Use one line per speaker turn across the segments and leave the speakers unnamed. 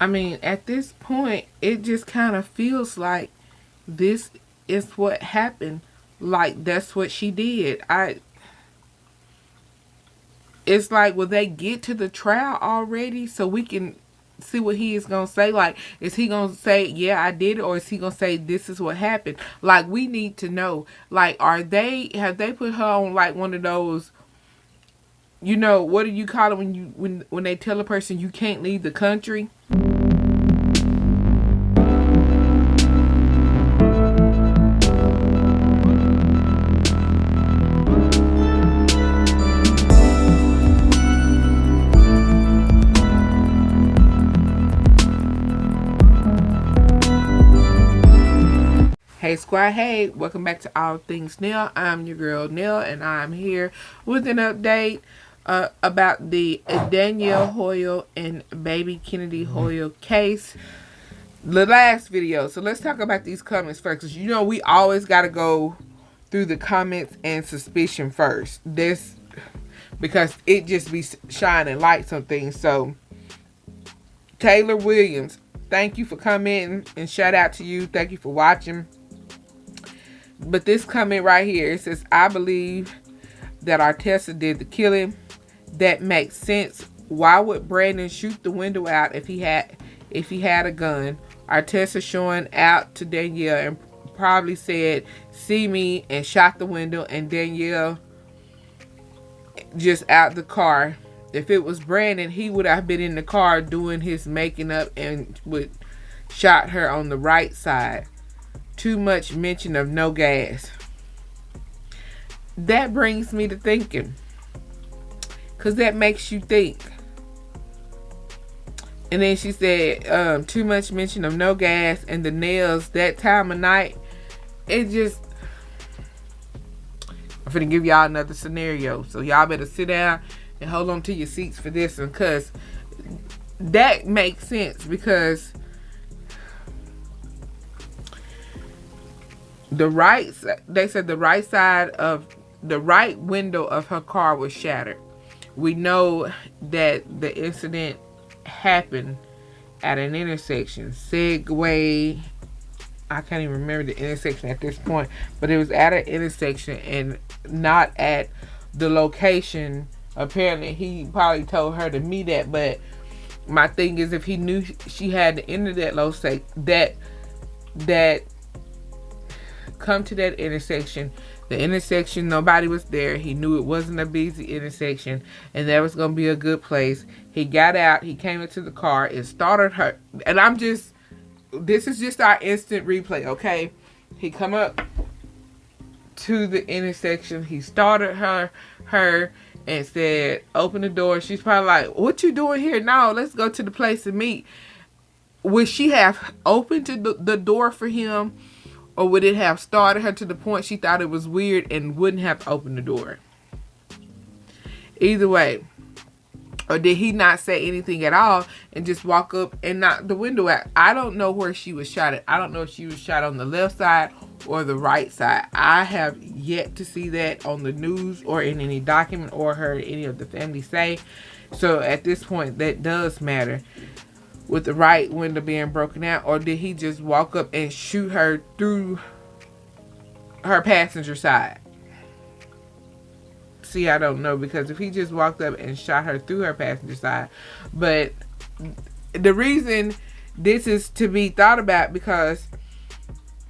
I mean, at this point, it just kind of feels like this is what happened. Like, that's what she did. I. It's like, will they get to the trial already so we can see what he is going to say? Like, is he going to say, yeah, I did it? Or is he going to say, this is what happened? Like, we need to know. Like, are they, have they put her on, like, one of those you know what do you call it when you when when they tell a person you can't leave the country squad, hey, welcome back to All Things Nell. I'm your girl Nell and I'm here with an update uh, about the Danielle Hoyle and baby Kennedy Hoyle case. The last video. So let's talk about these comments first. Because you know we always got to go through the comments and suspicion first. This, because it just be shining lights on things. So, Taylor Williams, thank you for coming and shout out to you. Thank you for watching. But this comment right here, it says, I believe that Artessa did the killing that makes sense. Why would Brandon shoot the window out if he had if he had a gun? Artessa showing out to Danielle and probably said, see me, and shot the window, and Danielle just out the car. If it was Brandon, he would have been in the car doing his making up and would shot her on the right side. Too much mention of no gas. That brings me to thinking. Because that makes you think. And then she said, um, too much mention of no gas and the nails that time of night. It just, I'm going to give y'all another scenario. So y'all better sit down and hold on to your seats for this one. Because that makes sense. Because the right, they said the right side of, the right window of her car was shattered we know that the incident happened at an intersection. Segway, I can't even remember the intersection at this point, but it was at an intersection and not at the location. Apparently, he probably told her to meet at, but my thing is if he knew she had enter that location, that that come to that intersection the intersection, nobody was there. He knew it wasn't a busy intersection and that was going to be a good place. He got out. He came into the car. It started her. And I'm just, this is just our instant replay, okay? He come up to the intersection. He started her, her and said, open the door. She's probably like, what you doing here? No, let's go to the place to meet. Would she have opened the, the door for him? Or would it have started her to the point she thought it was weird and wouldn't have opened the door? Either way. Or did he not say anything at all and just walk up and knock the window out? I don't know where she was shot at. I don't know if she was shot on the left side or the right side. I have yet to see that on the news or in any document or heard any of the family say. So at this point, that does matter with the right window being broken out or did he just walk up and shoot her through her passenger side? See I don't know because if he just walked up and shot her through her passenger side but the reason this is to be thought about because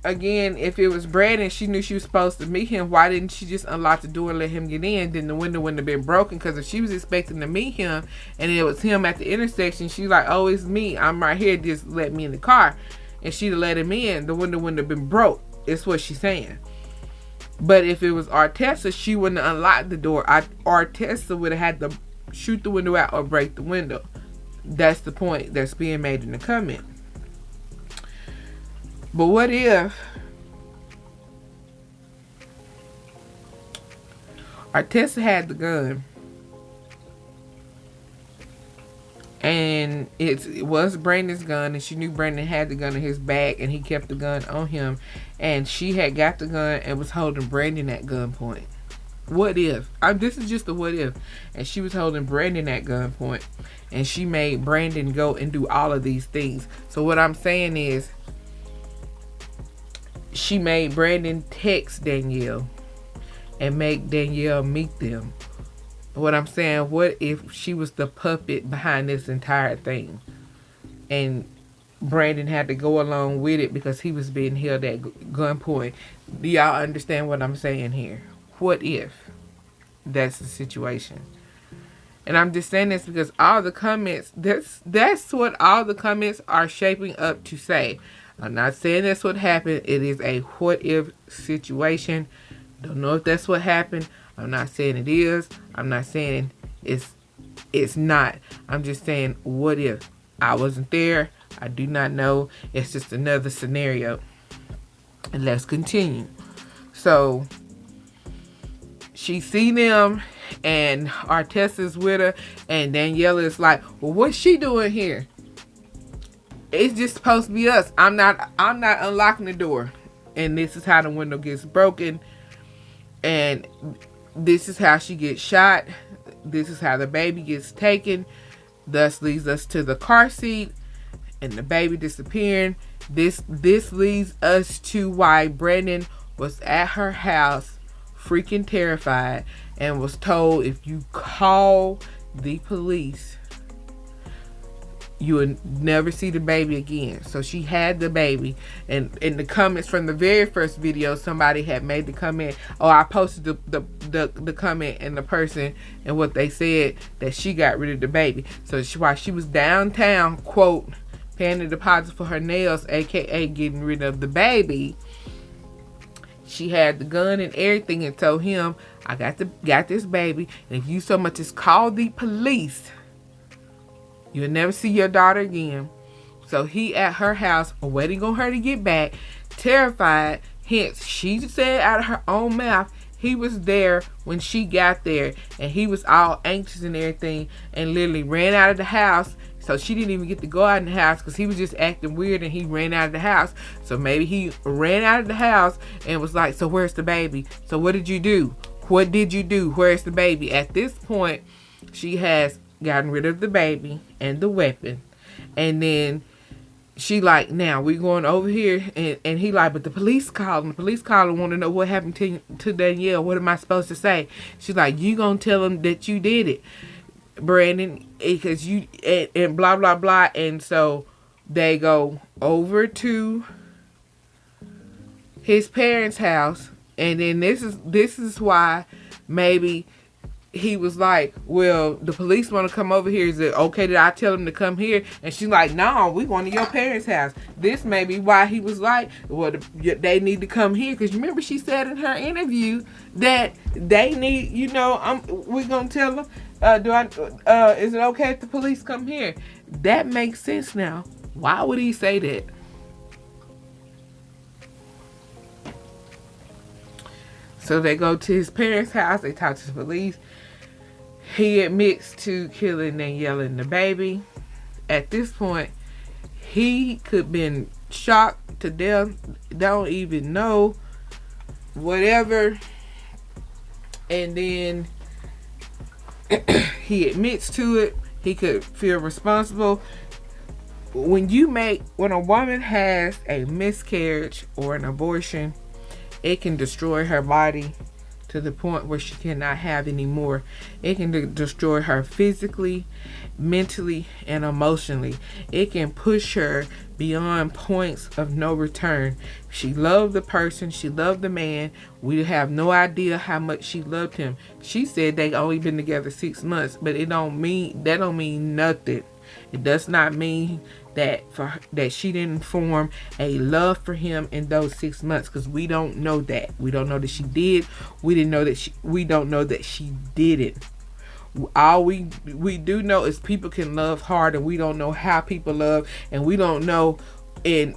again, if it was Brandon, she knew she was supposed to meet him. Why didn't she just unlock the door and let him get in? Then the window wouldn't have been broken. Because if she was expecting to meet him and it was him at the intersection, she's like, oh, it's me. I'm right here. Just let me in the car. And she'd have let him in. The window wouldn't have been broke. It's what she's saying. But if it was Artessa, she wouldn't have unlocked the door. Artessa would have had to shoot the window out or break the window. That's the point that's being made in the comment. But what if Artessa had the gun and it was Brandon's gun and she knew Brandon had the gun in his bag and he kept the gun on him and she had got the gun and was holding Brandon at gunpoint. what if? I, this is just a what if. And she was holding Brandon at gunpoint. And she made Brandon go and do all of these things. So what I'm saying is, she made Brandon text Danielle and make Danielle meet them. What I'm saying, what if she was the puppet behind this entire thing? And Brandon had to go along with it because he was being held at gunpoint. Do y'all understand what I'm saying here? What if that's the situation? And I'm just saying this because all the comments, that's that's what all the comments are shaping up to say. I'm not saying that's what happened. It is a what if situation. Don't know if that's what happened. I'm not saying it is. I'm not saying it's it's not. I'm just saying what if I wasn't there. I do not know. It's just another scenario. And let's continue. So she see them and Artessa's with her and Daniela is like, well, what's she doing here? It's just supposed to be us. I'm not I'm not unlocking the door. And this is how the window gets broken. And this is how she gets shot. This is how the baby gets taken. Thus leads us to the car seat and the baby disappearing. This this leads us to why Brandon was at her house freaking terrified and was told if you call the police you would never see the baby again. So she had the baby. And in the comments from the very first video, somebody had made the comment, oh, I posted the, the, the, the comment and the person and what they said that she got rid of the baby. So she, while she was downtown, quote, paying the deposit for her nails, aka getting rid of the baby, she had the gun and everything and told him, I got the got this baby. And if you so much as call the police, You'll never see your daughter again. So he at her house, waiting on her to get back, terrified. Hence, she said out of her own mouth, he was there when she got there. And he was all anxious and everything and literally ran out of the house. So she didn't even get to go out in the house because he was just acting weird and he ran out of the house. So maybe he ran out of the house and was like, so where's the baby? So what did you do? What did you do? Where's the baby? At this point, she has gotten rid of the baby and the weapon. And then she like, now we going over here. And, and he like, but the police calling. The police called calling want to know what happened to, to Danielle. What am I supposed to say? She's like, you going to tell them that you did it, Brandon. Eh, because you, and, and blah, blah, blah. And so they go over to his parents' house. And then this is, this is why maybe he was like, well, the police want to come over here. Is it okay that I tell them to come here? And she's like, no, we going to your parents' house. This may be why he was like, well, the, they need to come here. Because remember she said in her interview that they need, you know, I'm, we're going to tell them, uh, do I, uh, is it okay if the police come here? That makes sense now. Why would he say that? So they go to his parents' house. They talk to the police. He admits to killing and yelling the baby. At this point, he could been shocked to death. Don't even know. Whatever. And then he admits to it. He could feel responsible. When you make, when a woman has a miscarriage or an abortion, it can destroy her body to the point where she cannot have any more. It can de destroy her physically, mentally, and emotionally. It can push her beyond points of no return. She loved the person. She loved the man. We have no idea how much she loved him. She said they only been together six months, but it don't mean that don't mean nothing. It does not mean that for that she didn't form a love for him in those six months because we don't know that. We don't know that she did. We didn't know that she we don't know that she did it all we we do know is people can love hard and we don't know how people love and we don't know in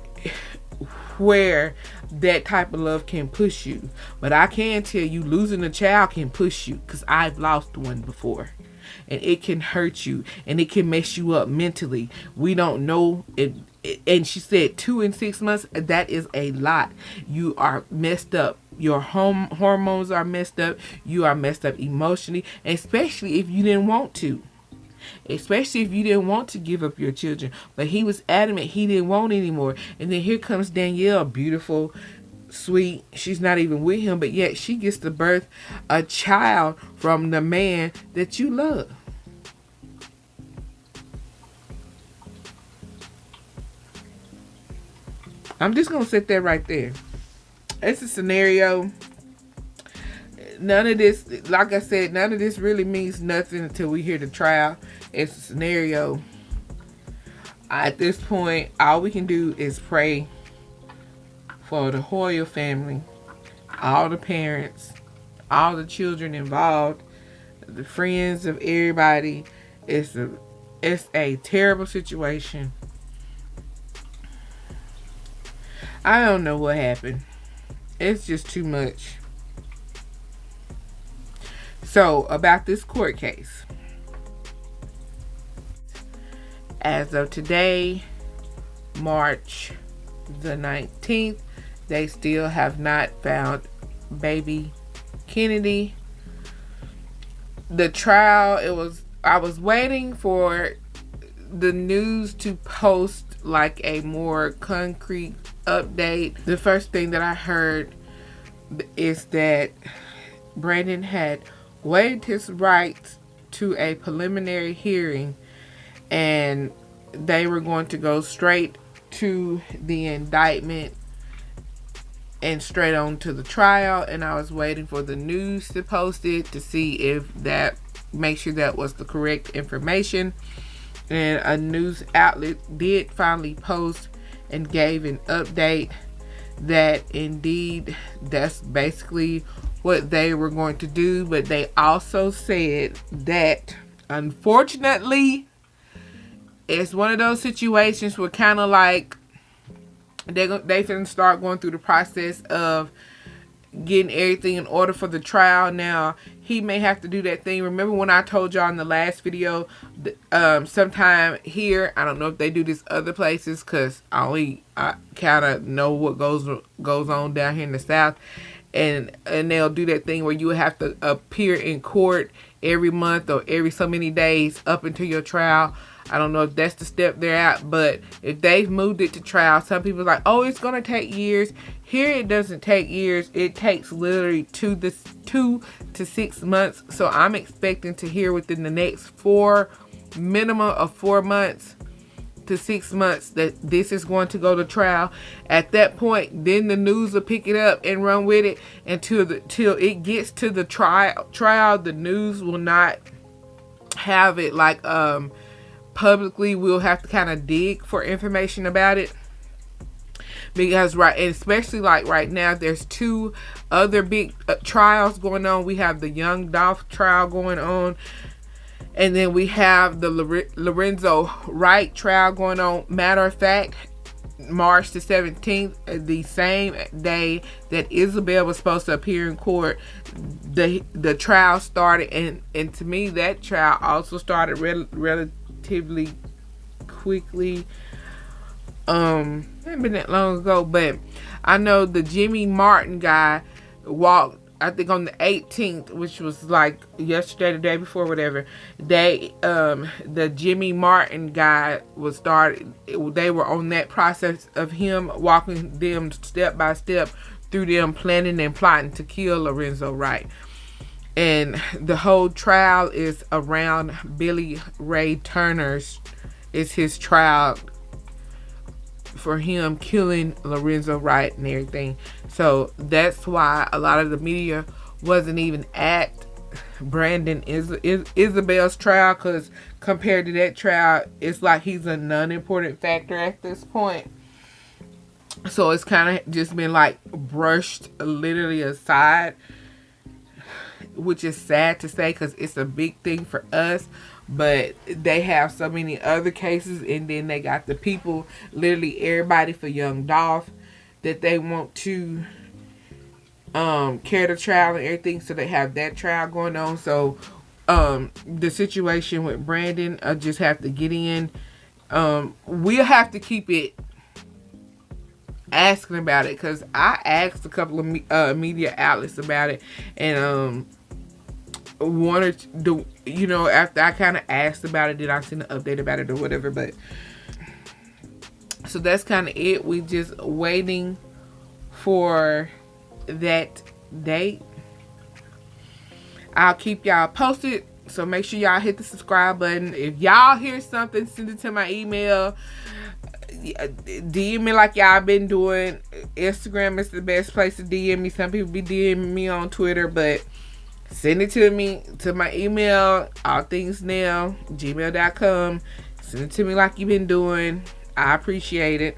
where that type of love can push you. But i can tell you losing a child can push you because i've lost one before and it can hurt you and it can mess you up mentally. We don't know it and she said two and six months that is a lot. You are messed up. Your home hormones are messed up. You are messed up emotionally especially if you didn't want to. Especially if you didn't want to give up your children. But he was adamant he didn't want anymore and then here comes danielle beautiful sweet. She's not even with him but yet she gets to birth a child from the man that you love. I'm just gonna sit there right there. It's a scenario. None of this like i said none of this really means nothing until we hear the trial. It's a scenario. At this point all we can do is pray for the Hoyle family, all the parents, all the children involved, the friends of everybody. It's a it's a terrible situation. I don't know what happened. It's just too much. So, about this court case. As of today, March the 19th, they still have not found baby Kennedy. The trial, it was, I was waiting for the news to post like a more concrete update. The first thing that I heard is that Brandon had waived his rights to a preliminary hearing and they were going to go straight to the indictment and straight on to the trial and I was waiting for the news to post it to see if that make sure that was the correct information. And a news outlet did finally post and gave an update that indeed that's basically what they were going to do. But they also said that unfortunately it's one of those situations where kind of like they they finna start going through the process of getting everything in order for the trial. Now he may have to do that thing. Remember when i told y'all in the last video um sometime here i don't know if they do this other places because i only i kind of know what goes goes on down here in the south. And and they'll do that thing where you have to appear in court every month or every so many days up until your trial I don't know if that's the step they're at, but if they've moved it to trial, some people like, oh, it's gonna take years. Here it doesn't take years. It takes literally two this two to six months. So I'm expecting to hear within the next four minimum of four months to six months that this is going to go to trial. At that point, then the news will pick it up and run with it until the till it gets to the trial. Trial, the news will not have it like um publicly we'll have to kind of dig for information about it. Because right and especially like right now there's two other big uh, trials going on. We have the young dolph trial going on and then we have the lorenzo wright trial going on. Matter of fact march the 17th uh, the same day that isabelle was supposed to appear in court the the trial started and and to me that trial also started relatively relatively quickly. Um, it's been that long ago, but I know the Jimmy Martin guy walked. I think on the 18th, which was like yesterday, the day before, whatever. They, um, the Jimmy Martin guy was started. They were on that process of him walking them step by step through them planning and plotting to kill Lorenzo Wright and the whole trial is around Billy Ray Turner's is his trial for him killing Lorenzo Wright and everything. So that's why a lot of the media wasn't even at Brandon is, is Isabelle's trial because compared to that trial, it's like he's a non-important factor at this point. So it's kind of just been like brushed literally aside which is sad to say because it's a big thing for us but they have so many other cases and then they got the people literally everybody for young dolph that they want to um carry the trial and everything so they have that trial going on. So um the situation with brandon i just have to get in. Um we'll have to keep it asking about it because I asked a couple of me, uh, media outlets about it, and um, one or two, you know, after I kind of asked about it, did I send an update about it or whatever, but so that's kind of it. We just waiting for that date. I'll keep y'all posted. So make sure y'all hit the subscribe button. If y'all hear something, send it to my email. DM me like y'all been doing. Instagram is the best place to DM me. Some people be DMing me on Twitter, but send it to me to my email, all things now, gmail.com. Send it to me like you've been doing. I appreciate it.